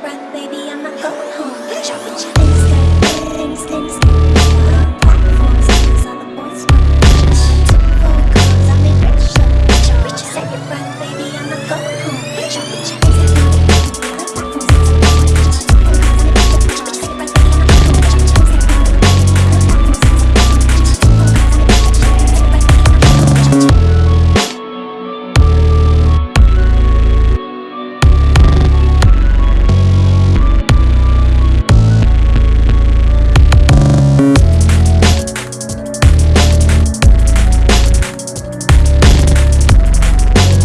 breath, baby.